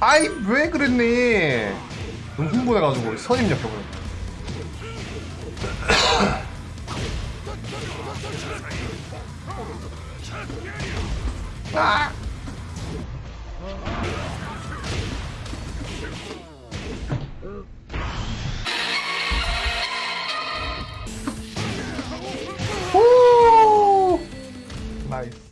아이 왜 그랬니 너무 흥분해가지고 선입력격을 아! 오! 나이스